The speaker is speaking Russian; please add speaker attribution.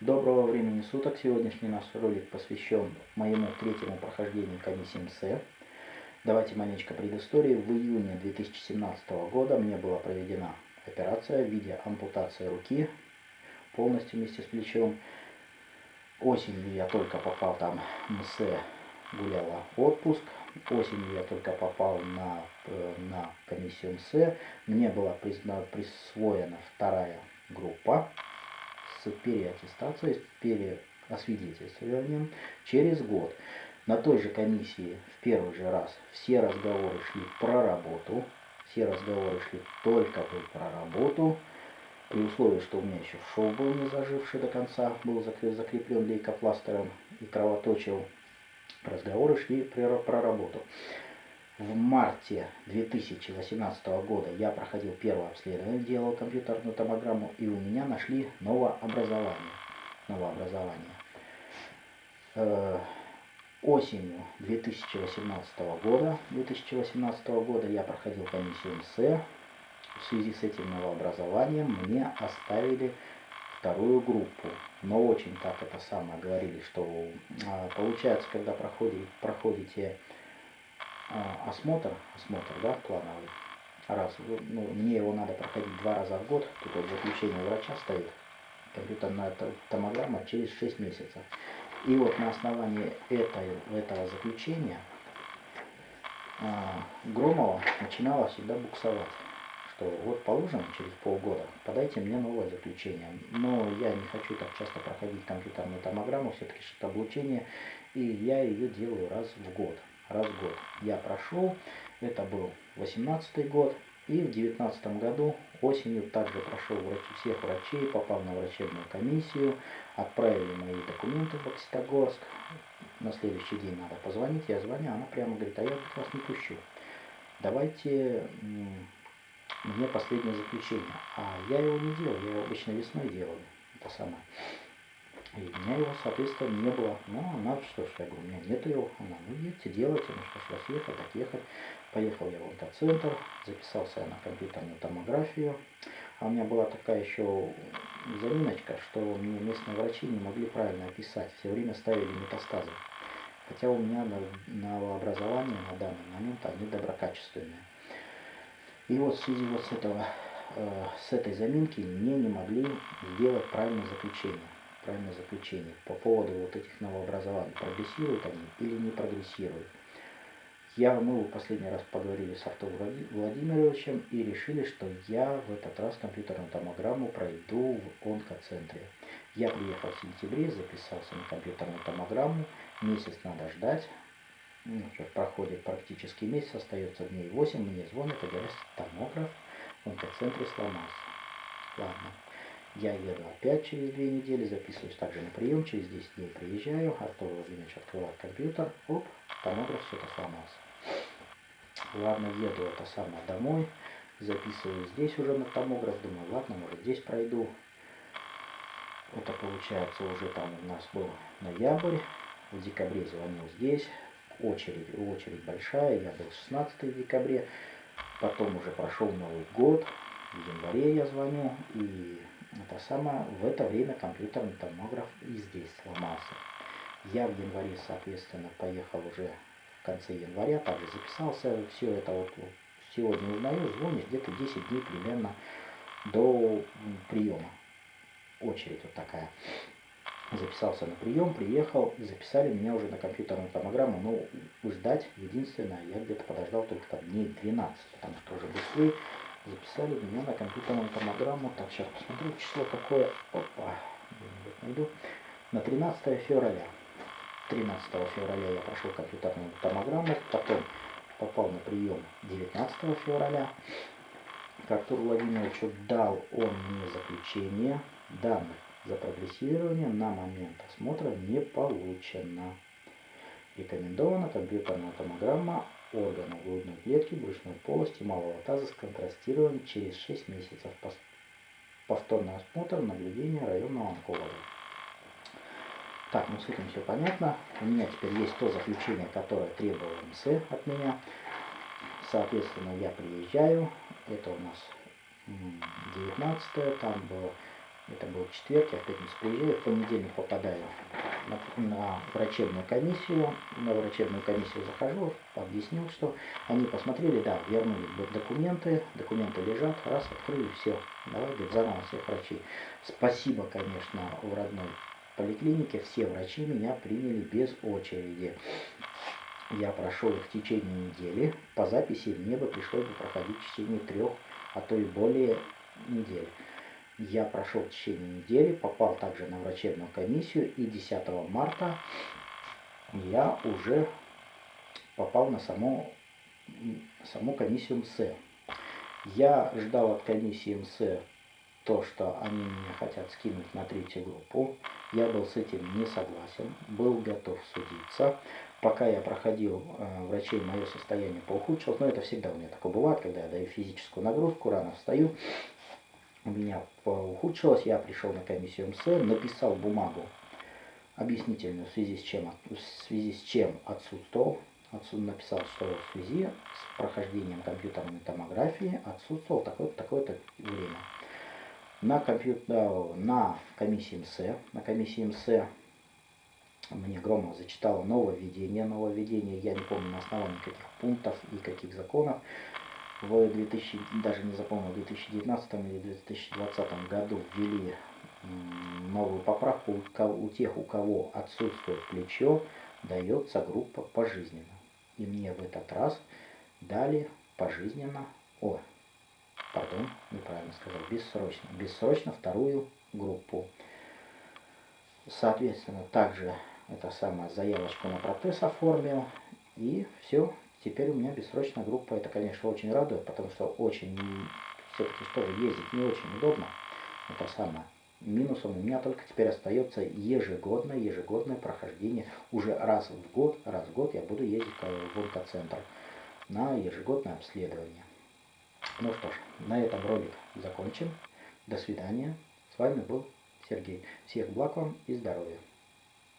Speaker 1: Доброго времени суток! Сегодняшний наш ролик посвящен моему третьему прохождению комиссии МС. Давайте маленечко предыстории. В июне 2017 года мне была проведена операция в виде ампутации руки полностью вместе с плечом. Осенью я только попал там МС, гуляла отпуск. Осенью я только попал на, э, на комиссию МС. Мне была присвоена вторая группа с переаттестацией, с переосвидетельствованием через год. На той же комиссии в первый же раз все разговоры шли про работу, все разговоры шли только про работу, при условии, что у меня еще шоу был не заживший до конца, был закреплен лейкопластером и кровоточил. Разговоры шли про, про работу. В марте 2018 года я проходил первое обследование, делал компьютерную томограмму, и у меня нашли новообразование. новообразование. Э, осенью 2018 года, 2018 года я проходил комиссию МС. В связи с этим новообразованием мне оставили вторую группу. Но очень так это самое говорили, что а, получается, когда проходите, проходите осмотр, осмотр, да, плановый, раз, ну, мне его надо проходить два раза в год, тут вот заключение врача стоит, компьютерная томограмма через 6 месяцев. И вот на основании этой, этого заключения а, Громова начинала всегда буксовать, что вот положим через полгода, подайте мне новое заключение. Но я не хочу так часто проходить компьютерную томограмму, все-таки что-то облучение, и я ее делаю раз в год раз в год. Я прошел, это был 18 год, и в 19 году осенью также прошел врачи, всех врачей, попал на врачебную комиссию, отправили мои документы в Окситогорск. На следующий день надо позвонить, я звоню, она прямо говорит, а я вас не пущу. Давайте мне последнее заключение. А я его не делал, я его обычно весной делаю. Это самое. И у меня его, соответственно, не было. Ну, она, что ж, я говорю, у меня нет его. Она, ну, едьте, делайте, ну, что ж, вас ехать, так ехать. Поехал я в онкоцентр, записался на компьютерную томографию. А у меня была такая еще заминочка, что мне местные врачи не могли правильно описать. Все время ставили метастазы. Хотя у меня новообразование на данный момент, они доброкачественные. И вот в связи вот с, этого, э, с этой заминки мне не могли сделать правильное заключение правильное заключение по поводу вот этих новообразований. Прогрессируют они или не прогрессируют. Я, мы в последний раз поговорили с Артуром Владимировичем и решили, что я в этот раз компьютерную томограмму пройду в онкоцентре. Я приехал в сентябре, записался на компьютерную томограмму. Месяц надо ждать. Ну, проходит практически месяц, остается дней 8. Мне звонят и говорят, томограф в онкоцентре сломался. Ладно. Я еду опять через две недели, записываюсь также на прием, через 10 дней приезжаю, Артур Владимирович открывает компьютер, оп, томограф все это сломался. Ладно, еду это самое домой, записываю здесь уже на томограф, думаю, ладно, может здесь пройду. Это получается уже там у нас был ноябрь, в декабре звонил здесь, очередь, очередь большая, я был 16 в декабре, потом уже прошел Новый год, в январе я звоню, и это самое, в это время компьютерный томограф и здесь сломался. Я в январе, соответственно, поехал уже в конце января, также записался, все это вот сегодня узнаю, звонишь где-то 10 дней примерно до приема. Очередь вот такая. Записался на прием, приехал, записали меня уже на компьютерную томограмму, но ждать, единственное, я где-то подождал только там дней 12, потому что уже быстрее записали меня на компьютерную томограмму. Так, сейчас посмотрю, число какое. Опа, найду. На 13 февраля. 13 февраля я прошел компьютерную томограмму, потом попал на прием 19 февраля. К Артуру Владимировичу дал он мне заключение. Данных за прогрессирование на момент осмотра не получено. Рекомендована компьютерная томограмма органов грудной клетки, брюшной полости, малого таза с контрастированием через 6 месяцев. Повторный осмотр, наблюдение районного онколога. Так, ну с этим все понятно. У меня теперь есть то заключение, которое требовало МС от меня. Соответственно, я приезжаю. Это у нас 19 там было Это был четверг, я в пятницу приезжаю, в понедельник попадаю на, на врачебную комиссию. На врачебную комиссию захожу, объяснил, что они посмотрели, да, вернули документы, документы лежат, раз, открыли, все. Давай, говорит, заново всех врачей. Спасибо, конечно, в родной поликлинике, все врачи меня приняли без очереди. Я прошел их в течение недели. По записи мне бы пришлось бы проходить в течение трех, а то и более недель. Я прошел в течение недели, попал также на врачебную комиссию, и 10 марта я уже попал на саму, саму комиссию МС. Я ждал от комиссии МС то, что они меня хотят скинуть на третью группу. Я был с этим не согласен, был готов судиться. Пока я проходил э, врачей, мое состояние поухудшилось. Но это всегда у меня такое бывает, когда я даю физическую нагрузку, рано встаю. У меня поухудшилось, я пришел на комиссию МС, написал бумагу объяснительную, в связи с чем, в связи с чем отсутствовал. Отсюда написал, что в связи с прохождением компьютерной томографии отсутствовал такое-то такое время на, компьютер, на комиссии МС. На комиссии МС мне Громов зачитал нововведение. Нововведение, я не помню на основании каких пунктов и каких законов. В 2000, даже не запомнил, в 2019 или 2020 году ввели новую поправку. У тех, у кого отсутствует плечо, дается группа пожизненно. И мне в этот раз дали пожизненно, о, пардон, неправильно сказал, бессрочно, бессрочно вторую группу. Соответственно, также это самая заявочку на протез оформил, и все, теперь у меня бессрочная группа. Это, конечно, очень радует, потому что очень, все-таки тоже ездить не очень удобно. Это самое. Минусом у меня только теперь остается ежегодное, ежегодное прохождение. Уже раз в год, раз в год я буду ездить в онкоцентр на ежегодное обследование. Ну что ж, на этом ролик закончим. До свидания. С вами был Сергей. Всех благ вам и здоровья.